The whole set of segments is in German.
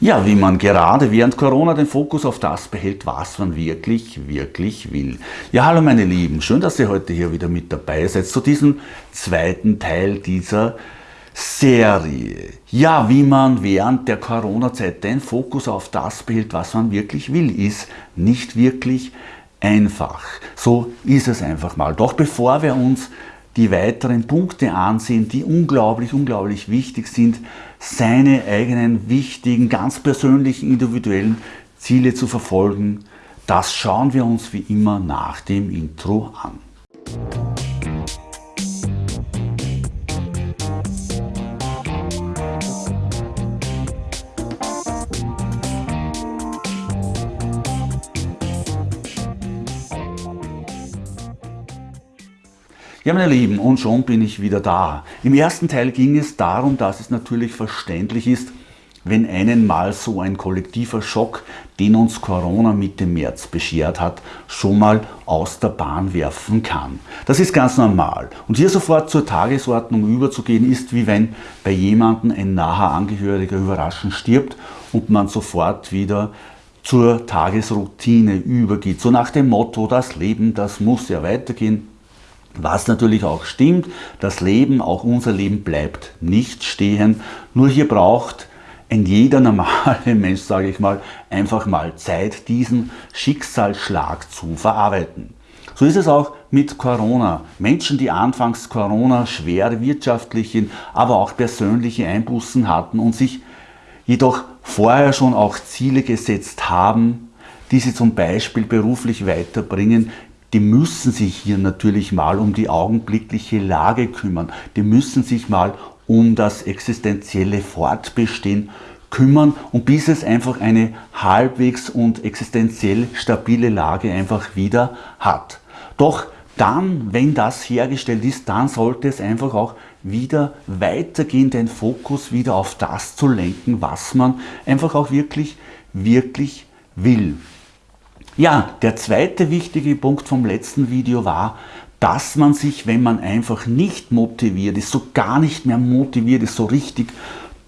Ja, wie man gerade während Corona den Fokus auf das behält, was man wirklich, wirklich will. Ja, hallo meine Lieben, schön, dass ihr heute hier wieder mit dabei seid zu diesem zweiten Teil dieser Serie. Ja, wie man während der Corona-Zeit den Fokus auf das behält, was man wirklich will, ist nicht wirklich einfach. So ist es einfach mal. Doch bevor wir uns die weiteren Punkte ansehen, die unglaublich, unglaublich wichtig sind, seine eigenen wichtigen, ganz persönlichen, individuellen Ziele zu verfolgen. Das schauen wir uns wie immer nach dem Intro an. Ja, meine Lieben, und schon bin ich wieder da. Im ersten Teil ging es darum, dass es natürlich verständlich ist, wenn einen mal so ein kollektiver Schock, den uns Corona Mitte März beschert hat, schon mal aus der Bahn werfen kann. Das ist ganz normal. Und hier sofort zur Tagesordnung überzugehen, ist wie wenn bei jemandem ein naher Angehöriger überraschend stirbt und man sofort wieder zur Tagesroutine übergeht. So nach dem Motto, das Leben, das muss ja weitergehen. Was natürlich auch stimmt, das Leben, auch unser Leben bleibt nicht stehen. Nur hier braucht ein jeder normale Mensch, sage ich mal, einfach mal Zeit, diesen Schicksalsschlag zu verarbeiten. So ist es auch mit Corona. Menschen, die anfangs Corona schwere wirtschaftliche, aber auch persönliche Einbußen hatten und sich jedoch vorher schon auch Ziele gesetzt haben, die sie zum Beispiel beruflich weiterbringen, die müssen sich hier natürlich mal um die augenblickliche Lage kümmern. Die müssen sich mal um das existenzielle Fortbestehen kümmern und bis es einfach eine halbwegs und existenziell stabile Lage einfach wieder hat. Doch dann, wenn das hergestellt ist, dann sollte es einfach auch wieder weitergehen, den Fokus wieder auf das zu lenken, was man einfach auch wirklich, wirklich will. Ja, der zweite wichtige Punkt vom letzten Video war, dass man sich, wenn man einfach nicht motiviert ist, so gar nicht mehr motiviert ist, so richtig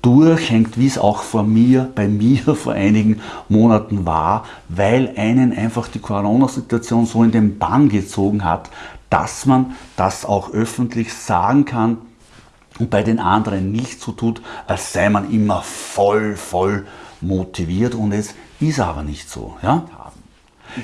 durchhängt, wie es auch vor mir, bei mir vor einigen Monaten war, weil einen einfach die Corona-Situation so in den Bann gezogen hat, dass man das auch öffentlich sagen kann und bei den anderen nicht so tut, als sei man immer voll, voll motiviert und es ist aber nicht so. Ja?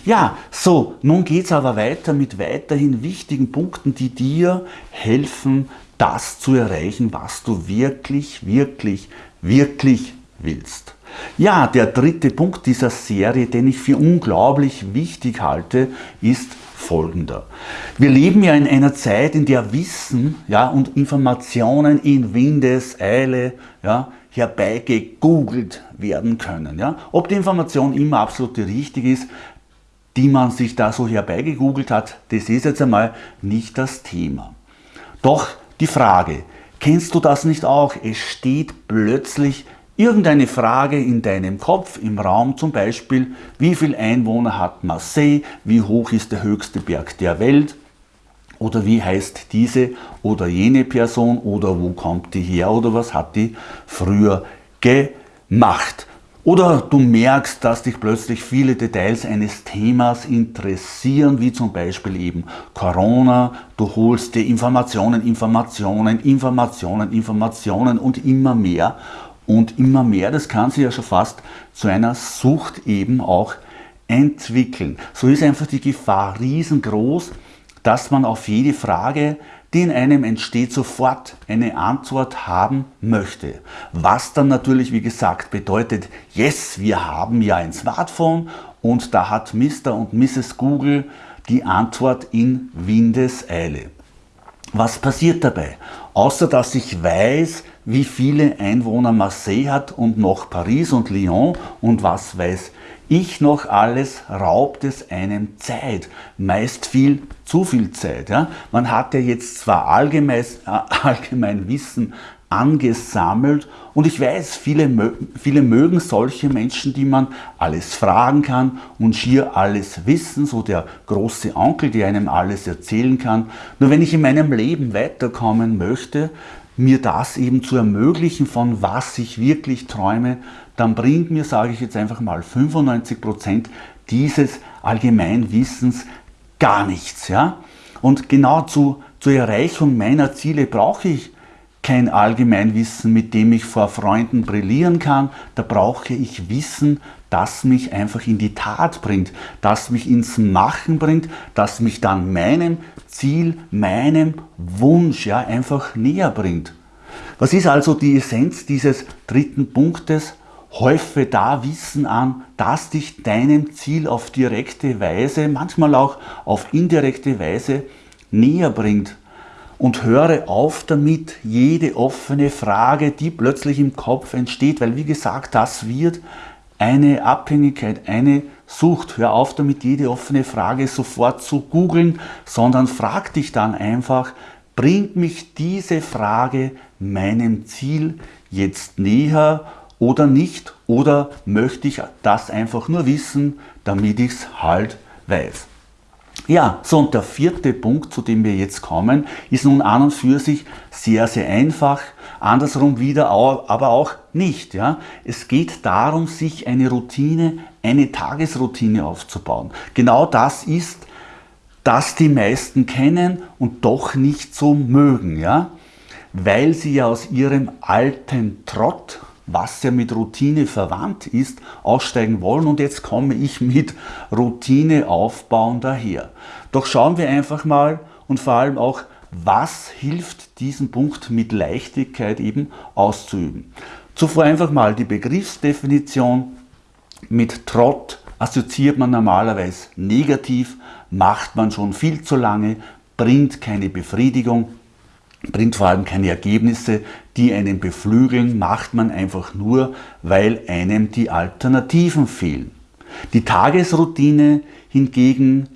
Ja, so, nun geht es aber weiter mit weiterhin wichtigen Punkten, die dir helfen, das zu erreichen, was du wirklich, wirklich, wirklich willst. Ja, der dritte Punkt dieser Serie, den ich für unglaublich wichtig halte, ist folgender. Wir leben ja in einer Zeit, in der Wissen ja, und Informationen in Windeseile ja, herbeigegoogelt werden können. Ja. Ob die Information immer absolut richtig ist, die man sich da so herbeigegoogelt hat, das ist jetzt einmal nicht das Thema. Doch die Frage, kennst du das nicht auch? Es steht plötzlich irgendeine Frage in deinem Kopf, im Raum zum Beispiel, wie viele Einwohner hat Marseille, wie hoch ist der höchste Berg der Welt, oder wie heißt diese oder jene Person oder wo kommt die her oder was hat die früher gemacht. Oder du merkst, dass dich plötzlich viele Details eines Themas interessieren, wie zum Beispiel eben Corona. Du holst dir Informationen, Informationen, Informationen, Informationen und immer mehr. Und immer mehr, das kann sich ja schon fast zu einer Sucht eben auch entwickeln. So ist einfach die Gefahr riesengroß, dass man auf jede Frage die in einem entsteht, sofort eine Antwort haben möchte. Was dann natürlich, wie gesagt, bedeutet, yes, wir haben ja ein Smartphone und da hat Mr. und Mrs. Google die Antwort in Windeseile. Was passiert dabei? Außer dass ich weiß, wie viele Einwohner Marseille hat und noch Paris und Lyon und was weiß ich noch alles, raubt es einem Zeit, meist viel zu viel Zeit. Ja? Man hat ja jetzt zwar allgemein, allgemein Wissen angesammelt und ich weiß, viele, viele mögen solche Menschen, die man alles fragen kann und schier alles wissen, so der große Onkel, der einem alles erzählen kann. Nur wenn ich in meinem Leben weiterkommen möchte, mir das eben zu ermöglichen, von was ich wirklich träume, dann bringt mir, sage ich jetzt einfach mal, 95% dieses Allgemeinwissens gar nichts. Ja? Und genau zu, zur Erreichung meiner Ziele brauche ich kein Allgemeinwissen, mit dem ich vor Freunden brillieren kann. Da brauche ich Wissen, das mich einfach in die Tat bringt, das mich ins Machen bringt, das mich dann meinem Ziel, meinem Wunsch ja, einfach näher bringt. Was ist also die Essenz dieses dritten Punktes? Häufe da Wissen an, das dich deinem Ziel auf direkte Weise, manchmal auch auf indirekte Weise näher bringt und höre auf damit, jede offene Frage, die plötzlich im Kopf entsteht, weil wie gesagt, das wird eine Abhängigkeit, eine Sucht. Hör auf damit, jede offene Frage sofort zu googeln, sondern frag dich dann einfach, bringt mich diese Frage meinem Ziel jetzt näher oder nicht? Oder möchte ich das einfach nur wissen, damit ich es halt weiß? Ja, so und der vierte Punkt, zu dem wir jetzt kommen, ist nun an und für sich sehr, sehr einfach, andersrum wieder aber auch nicht. Ja? Es geht darum, sich eine Routine, eine Tagesroutine aufzubauen. Genau das ist, das die meisten kennen und doch nicht so mögen. Ja? Weil sie ja aus ihrem alten Trott, was ja mit Routine verwandt ist, aussteigen wollen. Und jetzt komme ich mit Routine aufbauen daher. Doch schauen wir einfach mal und vor allem auch, was hilft diesen Punkt mit Leichtigkeit eben auszuüben. Zuvor einfach mal die Begriffsdefinition. Mit Trott assoziiert man normalerweise negativ, macht man schon viel zu lange, bringt keine Befriedigung, bringt vor allem keine Ergebnisse, die einen beflügeln, macht man einfach nur, weil einem die Alternativen fehlen. Die Tagesroutine hingegen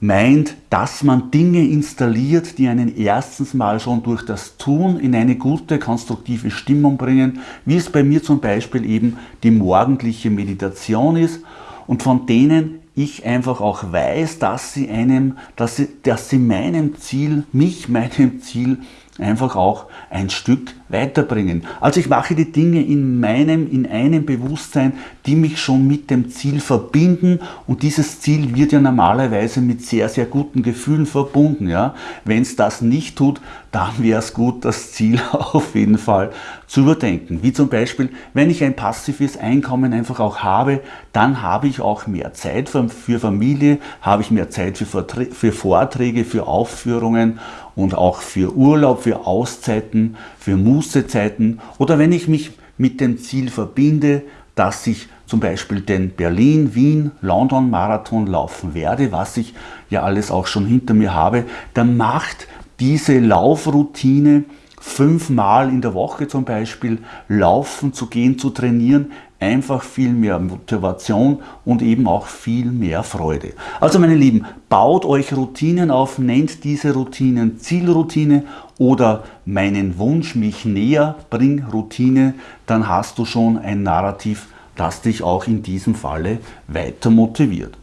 meint, dass man Dinge installiert, die einen erstens mal schon durch das Tun in eine gute, konstruktive Stimmung bringen, wie es bei mir zum Beispiel eben die morgendliche Meditation ist und von denen ich einfach auch weiß, dass sie einem, dass sie, dass sie meinem Ziel, mich meinem Ziel einfach auch ein Stück weiterbringen. Also ich mache die Dinge in meinem, in einem Bewusstsein, die mich schon mit dem Ziel verbinden und dieses Ziel wird ja normalerweise mit sehr, sehr guten Gefühlen verbunden. Ja? Wenn es das nicht tut, dann wäre es gut, das Ziel auf jeden Fall zu überdenken. Wie zum Beispiel, wenn ich ein passives Einkommen einfach auch habe, dann habe ich auch mehr Zeit für, Familie, habe ich mehr Zeit für Vorträge, für Aufführungen und auch für Urlaub, für Auszeiten, für Mußezeiten oder wenn ich mich mit dem Ziel verbinde, dass ich zum Beispiel den Berlin, Wien, London Marathon laufen werde, was ich ja alles auch schon hinter mir habe, dann macht diese Laufroutine fünfmal in der Woche zum Beispiel laufen zu gehen, zu trainieren, einfach viel mehr Motivation und eben auch viel mehr Freude. Also meine Lieben, baut euch Routinen auf, nennt diese Routinen Zielroutine oder meinen Wunsch mich näher, bring Routine, dann hast du schon ein Narrativ, das dich auch in diesem Falle weiter motiviert.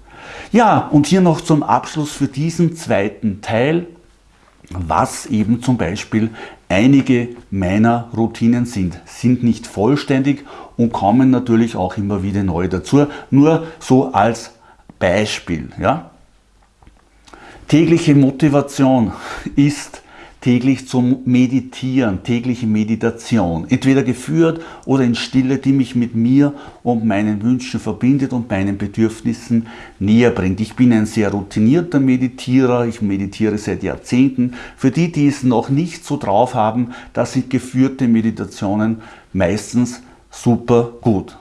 Ja, und hier noch zum Abschluss für diesen zweiten Teil, was eben zum Beispiel einige meiner Routinen sind. Sind nicht vollständig und kommen natürlich auch immer wieder neu dazu. Nur so als Beispiel. Ja? Tägliche Motivation ist täglich zum Meditieren, tägliche Meditation, entweder geführt oder in Stille, die mich mit mir und meinen Wünschen verbindet und meinen Bedürfnissen näher bringt. Ich bin ein sehr routinierter Meditierer, ich meditiere seit Jahrzehnten. Für die, die es noch nicht so drauf haben, da sind geführte Meditationen meistens super gut.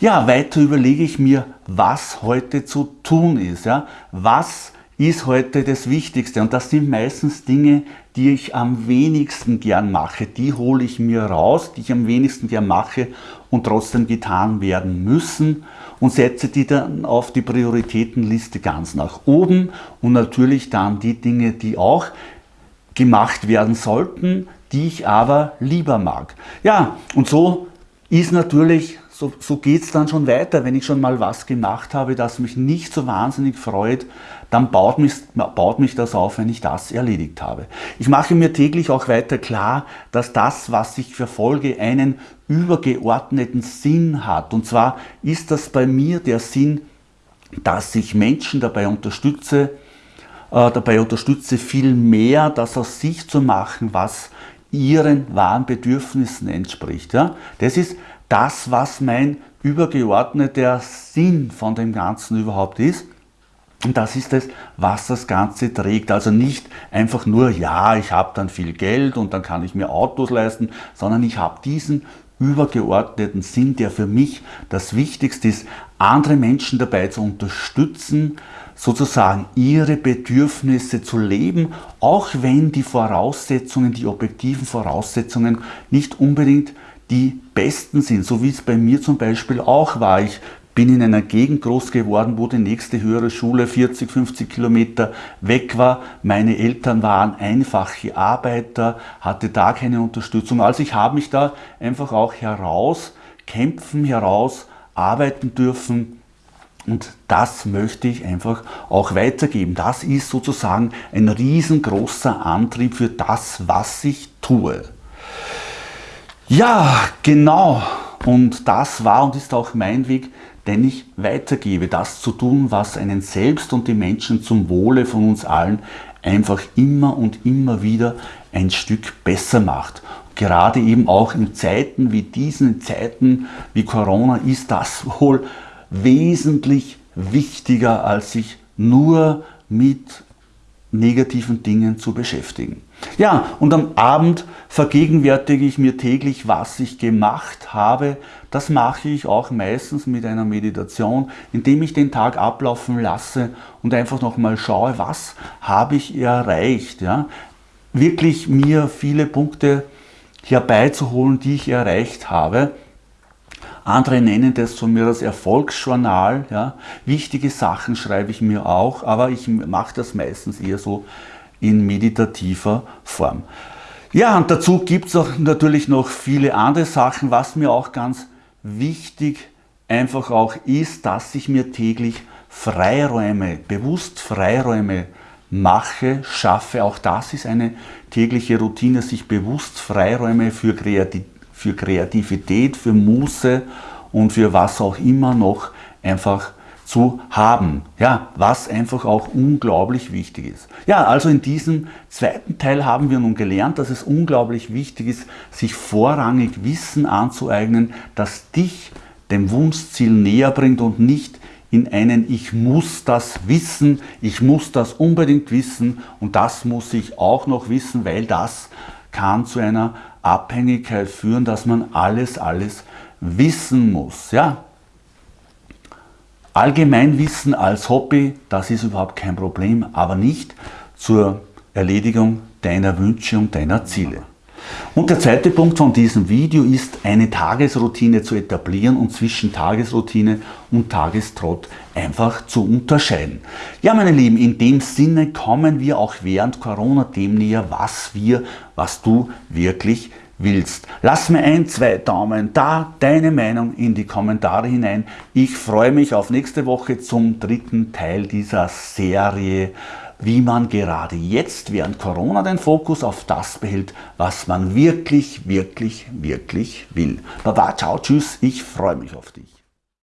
Ja, weiter überlege ich mir, was heute zu tun ist. Ja? Was ist heute das Wichtigste? Und das sind meistens Dinge, die ich am wenigsten gern mache. Die hole ich mir raus, die ich am wenigsten gern mache und trotzdem getan werden müssen und setze die dann auf die Prioritätenliste ganz nach oben und natürlich dann die Dinge, die auch gemacht werden sollten, die ich aber lieber mag. Ja, und so ist natürlich so, so geht es dann schon weiter. Wenn ich schon mal was gemacht habe, das mich nicht so wahnsinnig freut, dann baut mich, baut mich das auf, wenn ich das erledigt habe. Ich mache mir täglich auch weiter klar, dass das, was ich verfolge, einen übergeordneten Sinn hat. Und zwar ist das bei mir der Sinn, dass ich Menschen dabei unterstütze, äh, dabei unterstütze, viel mehr das aus sich zu machen, was ihren wahren Bedürfnissen entspricht. Ja? Das ist das, was mein übergeordneter Sinn von dem Ganzen überhaupt ist. Und das ist es, was das Ganze trägt. Also nicht einfach nur, ja, ich habe dann viel Geld und dann kann ich mir Autos leisten, sondern ich habe diesen übergeordneten Sinn, der für mich das Wichtigste ist, andere Menschen dabei zu unterstützen, sozusagen ihre Bedürfnisse zu leben, auch wenn die Voraussetzungen, die objektiven Voraussetzungen nicht unbedingt die besten sind, so wie es bei mir zum Beispiel auch war. Ich bin in einer Gegend groß geworden, wo die nächste höhere Schule 40, 50 Kilometer weg war. Meine Eltern waren einfache Arbeiter, hatte da keine Unterstützung. Also ich habe mich da einfach auch heraus kämpfen, heraus arbeiten dürfen. Und das möchte ich einfach auch weitergeben. Das ist sozusagen ein riesengroßer Antrieb für das, was ich tue. Ja, genau. Und das war und ist auch mein Weg, den ich weitergebe. Das zu tun, was einen selbst und die Menschen zum Wohle von uns allen einfach immer und immer wieder ein Stück besser macht. Gerade eben auch in Zeiten wie diesen, Zeiten wie Corona, ist das wohl wesentlich wichtiger, als sich nur mit negativen Dingen zu beschäftigen. Ja, und am Abend vergegenwärtige ich mir täglich, was ich gemacht habe. Das mache ich auch meistens mit einer Meditation, indem ich den Tag ablaufen lasse und einfach nochmal schaue, was habe ich erreicht. Ja? Wirklich mir viele Punkte herbeizuholen, die ich erreicht habe andere nennen das von mir das Erfolgsjournal. Ja. Wichtige Sachen schreibe ich mir auch, aber ich mache das meistens eher so in meditativer Form. Ja, und dazu gibt es auch natürlich noch viele andere Sachen, was mir auch ganz wichtig einfach auch ist, dass ich mir täglich Freiräume, bewusst Freiräume mache, schaffe. Auch das ist eine tägliche Routine, sich bewusst Freiräume für Kreativität für Kreativität, für Muße und für was auch immer noch einfach zu haben. Ja, was einfach auch unglaublich wichtig ist. Ja, also in diesem zweiten Teil haben wir nun gelernt, dass es unglaublich wichtig ist, sich vorrangig Wissen anzueignen, das dich dem Wunschziel näher bringt und nicht in einen Ich muss das wissen, ich muss das unbedingt wissen und das muss ich auch noch wissen, weil das kann zu einer Abhängigkeit führen, dass man alles, alles wissen muss. Ja? Allgemeinwissen als Hobby, das ist überhaupt kein Problem, aber nicht zur Erledigung deiner Wünsche und deiner Ziele. Und der zweite Punkt von diesem Video ist, eine Tagesroutine zu etablieren und zwischen Tagesroutine und Tagestrott einfach zu unterscheiden. Ja, meine Lieben, in dem Sinne kommen wir auch während Corona dem näher, was wir, was du wirklich willst. Lass mir ein, zwei Daumen da, deine Meinung in die Kommentare hinein. Ich freue mich auf nächste Woche zum dritten Teil dieser Serie wie man gerade jetzt während Corona den Fokus auf das behält, was man wirklich, wirklich, wirklich will. Baba, ciao, tschüss, ich freue mich auf dich.